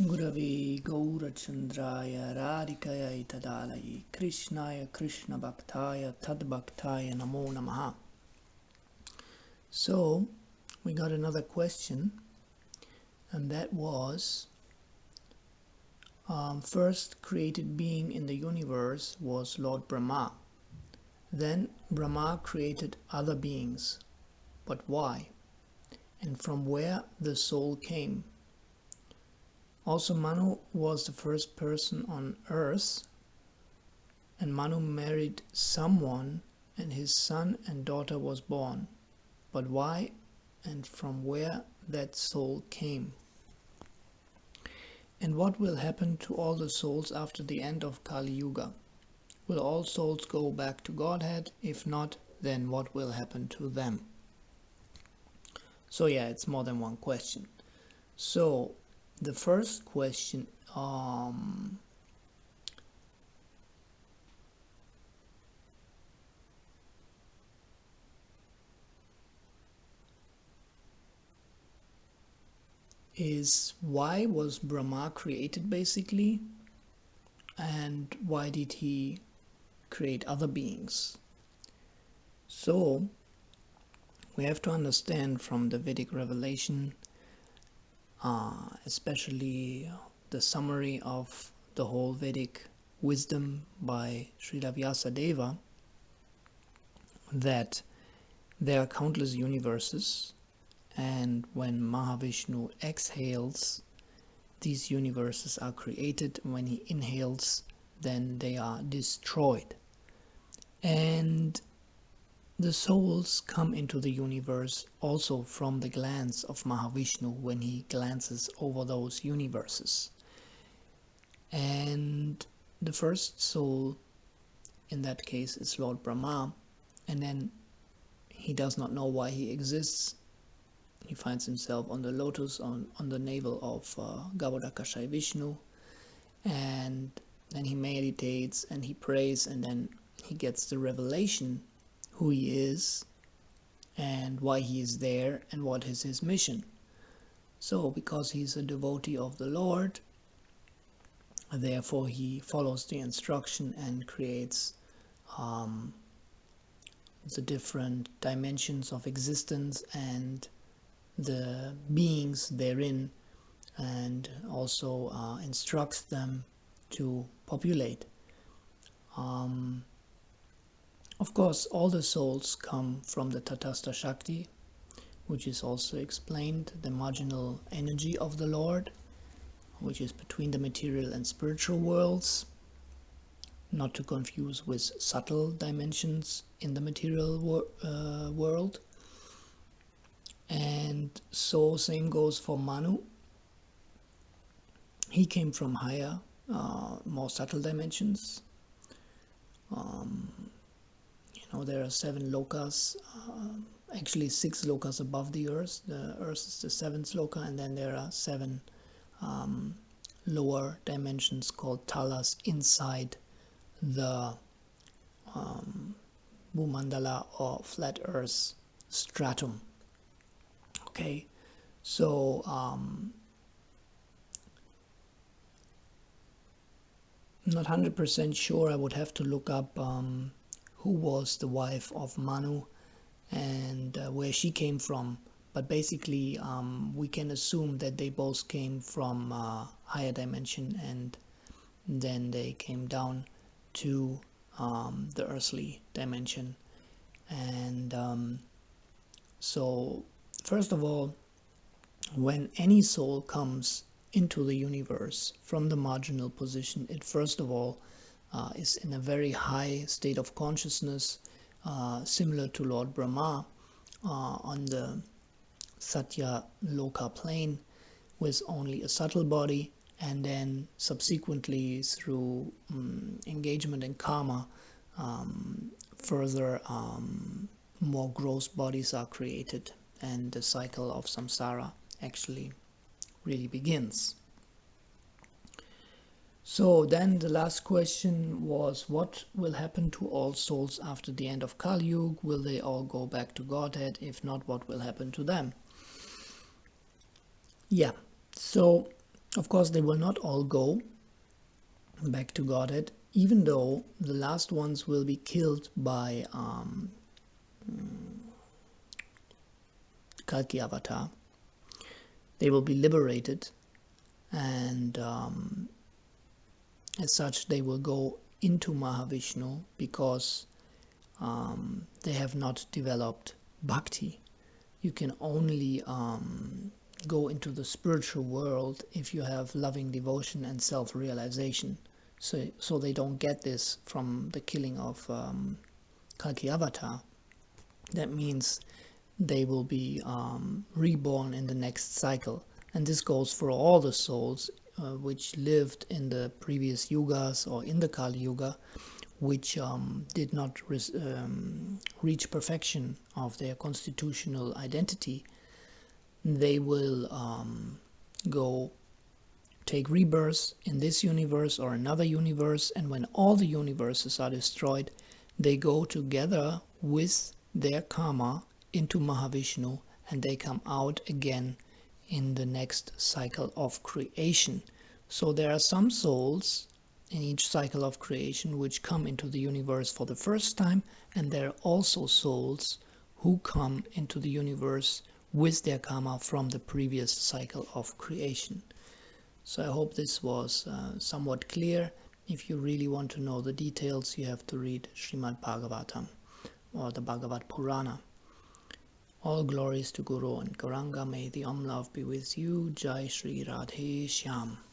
Gaurachandraya Radhikaya Tadalaye Krishnaya Krishna Bhaktaya Tadbhaktaya Namo Namaha. So we got another question and that was um, first created being in the universe was Lord Brahma. Then Brahma created other beings. But why? And from where the soul came? Also, Manu was the first person on earth, and Manu married someone, and his son and daughter was born. But why and from where that soul came? And what will happen to all the souls after the end of Kali Yuga? Will all souls go back to Godhead? If not, then what will happen to them? So, yeah, it's more than one question. So, the first question um, is why was Brahma created basically? And why did he create other beings? So we have to understand from the Vedic revelation uh, especially the summary of the whole Vedic wisdom by Srila Vyasadeva that there are countless universes and when Mahavishnu exhales these universes are created. When he inhales then they are destroyed. And the souls come into the universe also from the glance of Mahavishnu when he glances over those universes. And the first soul in that case is Lord Brahma, and then he does not know why he exists. He finds himself on the lotus on, on the navel of uh, Vishnu, and then he meditates and he prays, and then he gets the revelation who he is and why he is there and what is his mission. So, because he's a devotee of the Lord, therefore he follows the instruction and creates um, the different dimensions of existence and the beings therein and also uh, instructs them to populate. Um, of course, all the souls come from the Tatastha Shakti, which is also explained, the marginal energy of the Lord, which is between the material and spiritual worlds, not to confuse with subtle dimensions in the material wor uh, world. And so same goes for Manu. He came from higher, uh, more subtle dimensions. Um, know there are seven lokas uh, actually six lokas above the earth. The earth is the seventh loka and then there are seven um, lower dimensions called talas inside the um, Bhumandala or flat earth stratum. Okay so um, not 100% sure. I would have to look up um, who was the wife of Manu and uh, where she came from. But basically, um, we can assume that they both came from uh, higher dimension and then they came down to um, the earthly dimension. And um, so, first of all, when any soul comes into the universe from the marginal position, it first of all uh, is in a very high state of consciousness, uh, similar to Lord Brahma uh, on the Satya Loka plane with only a subtle body and then subsequently through um, engagement in karma um, further um, more gross bodies are created and the cycle of samsara actually really begins. So then the last question was what will happen to all souls after the end of Kali Yuga? Will they all go back to Godhead? If not, what will happen to them? Yeah, so Of course, they will not all go back to Godhead, even though the last ones will be killed by um, Kalki Avatar. They will be liberated, and um, as such, they will go into Mahavishnu because um, they have not developed bhakti. You can only um, go into the spiritual world if you have loving devotion and self-realization. So, so they don't get this from the killing of um, Kalki Avatar. That means they will be um, reborn in the next cycle. And this goes for all the souls uh, which lived in the previous yugas or in the Kali Yuga, which um, did not um, reach perfection of their constitutional identity they will um, go take rebirth in this universe or another universe and when all the universes are destroyed they go together with their karma into Mahavishnu and they come out again in the next cycle of creation so there are some souls in each cycle of creation which come into the universe for the first time and there are also souls who come into the universe with their karma from the previous cycle of creation. So I hope this was uh, somewhat clear. If you really want to know the details, you have to read Srimad Bhagavatam or the Bhagavad Purana. All glories to Guru and Gauranga. May the Om love be with you. Jai Sri Radhe Shyam.